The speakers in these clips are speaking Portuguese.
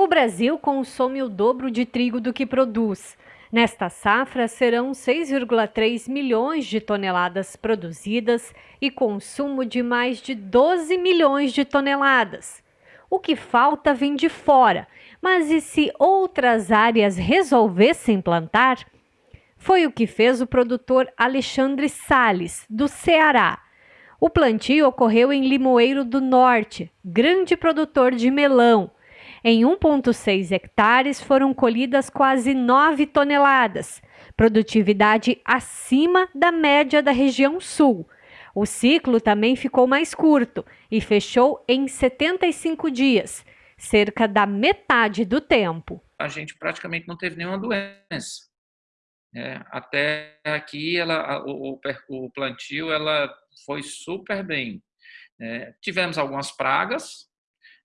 O Brasil consome o dobro de trigo do que produz. Nesta safra, serão 6,3 milhões de toneladas produzidas e consumo de mais de 12 milhões de toneladas. O que falta vem de fora, mas e se outras áreas resolvessem plantar? Foi o que fez o produtor Alexandre Sales, do Ceará. O plantio ocorreu em Limoeiro do Norte, grande produtor de melão em 1,6 hectares foram colhidas quase 9 toneladas, produtividade acima da média da região sul. O ciclo também ficou mais curto e fechou em 75 dias, cerca da metade do tempo. A gente praticamente não teve nenhuma doença. É, até aqui ela, o, o, plantio ela foi super bem. É, tivemos algumas pragas,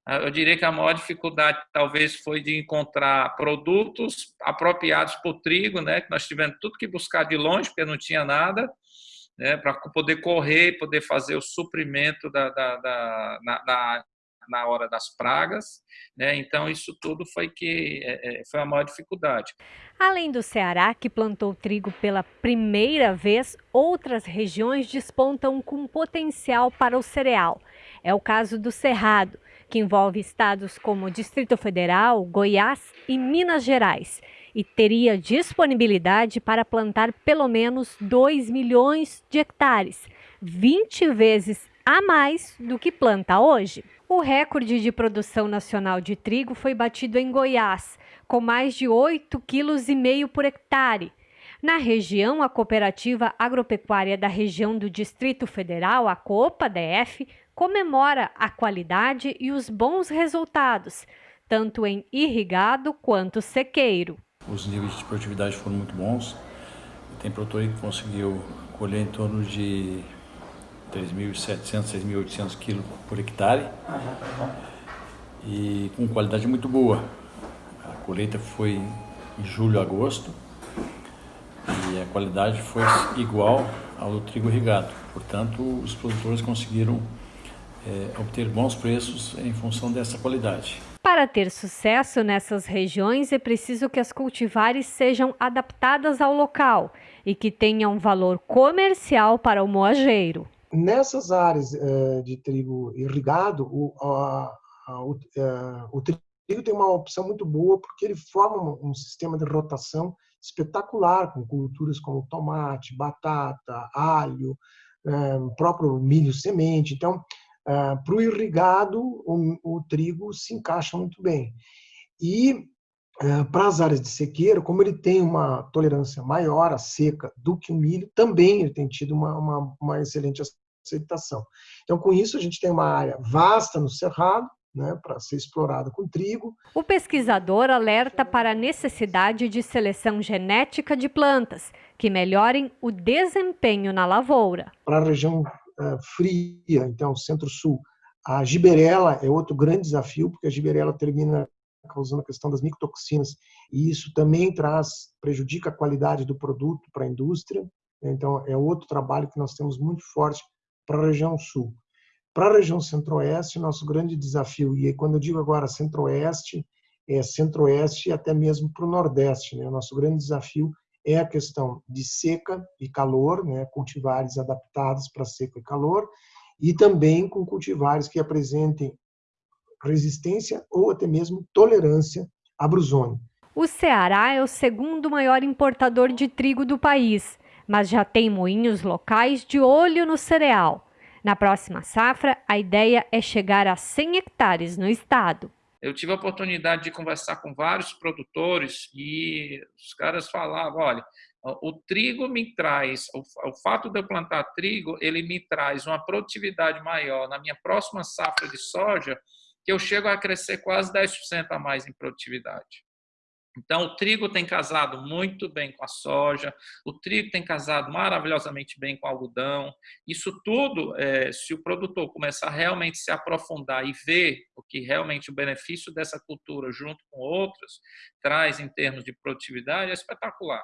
eu diria que a maior dificuldade talvez foi de encontrar produtos apropriados para o trigo, né? Que nós tivemos tudo que buscar de longe, porque não tinha nada, né? Para poder correr, poder fazer o suprimento da, da, da na, na, na, hora das pragas, né? Então isso tudo foi que é, é, foi a maior dificuldade. Além do Ceará, que plantou trigo pela primeira vez, outras regiões despontam com potencial para o cereal. É o caso do Cerrado que envolve estados como Distrito Federal, Goiás e Minas Gerais, e teria disponibilidade para plantar pelo menos 2 milhões de hectares, 20 vezes a mais do que planta hoje. O recorde de produção nacional de trigo foi batido em Goiás, com mais de 8,5 kg por hectare. Na região, a Cooperativa Agropecuária da Região do Distrito Federal, a COPA-DF, comemora a qualidade e os bons resultados, tanto em irrigado quanto sequeiro. Os níveis de produtividade foram muito bons. Tem produtor que conseguiu colher em torno de 3.700, 6.800 quilos por hectare e com qualidade muito boa. A colheita foi em julho, agosto e a qualidade foi igual ao do trigo irrigado. Portanto, os produtores conseguiram é, obter bons preços em função dessa qualidade. Para ter sucesso nessas regiões, é preciso que as cultivares sejam adaptadas ao local e que tenham valor comercial para o moageiro. Nessas áreas uh, de trigo irrigado, o, uh, uh, o trigo tem uma opção muito boa porque ele forma um sistema de rotação espetacular, com culturas como tomate, batata, alho, o próprio milho semente. Então, ah, para o irrigado, o, trigo se encaixa muito bem. E ah, para as áreas de sequeiro, como ele tem uma tolerância maior à seca do que o milho, também ele tem tido uma, uma, uma excelente aceitação. Então, com isso, a gente tem uma área vasta no cerrado, né, para ser explorada com trigo. O pesquisador alerta para a necessidade de seleção genética de plantas que melhorem o desempenho na lavoura. Para a região fria, então centro-sul, a giberela é outro grande desafio, porque a giberela termina causando a questão das micotoxinas, e isso também traz, prejudica a qualidade do produto para a indústria. Então, é outro trabalho que nós temos muito forte para a região sul. Para a região centro-oeste, nosso grande desafio, e quando eu digo agora centro-oeste, é centro-oeste e até mesmo para o nordeste. Né? O nosso grande desafio é a questão de seca e calor, né? cultivares adaptados para seca e calor, e também com cultivares que apresentem resistência ou até mesmo tolerância à brusônia. O Ceará é o segundo maior importador de trigo do país, mas já tem moinhos locais de olho no cereal. Na próxima safra, a ideia é chegar a 100 hectares no estado. Eu tive a oportunidade de conversar com vários produtores e os caras falavam, olha, o trigo me traz, o, fato de eu plantar trigo, ele me traz uma produtividade maior na minha próxima safra de soja, que eu chego a crescer quase 10% a mais em produtividade. Então, o trigo tem casado muito bem com a soja, o trigo tem casado maravilhosamente bem com o algodão. Isso tudo, é, se o produtor começar a realmente se aprofundar e ver que realmente o benefício dessa cultura, junto com outras, traz em termos de produtividade, é espetacular.